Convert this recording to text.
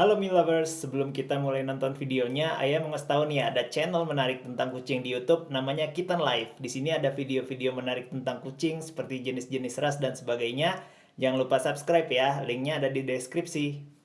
Halo Mi Lovers, sebelum kita mulai nonton videonya, Ayah mau ngasih tahu nih ada channel menarik tentang kucing di YouTube namanya Kitten Life. Di sini ada video-video menarik tentang kucing seperti jenis-jenis ras dan sebagainya. Jangan lupa subscribe ya, linknya ada di deskripsi.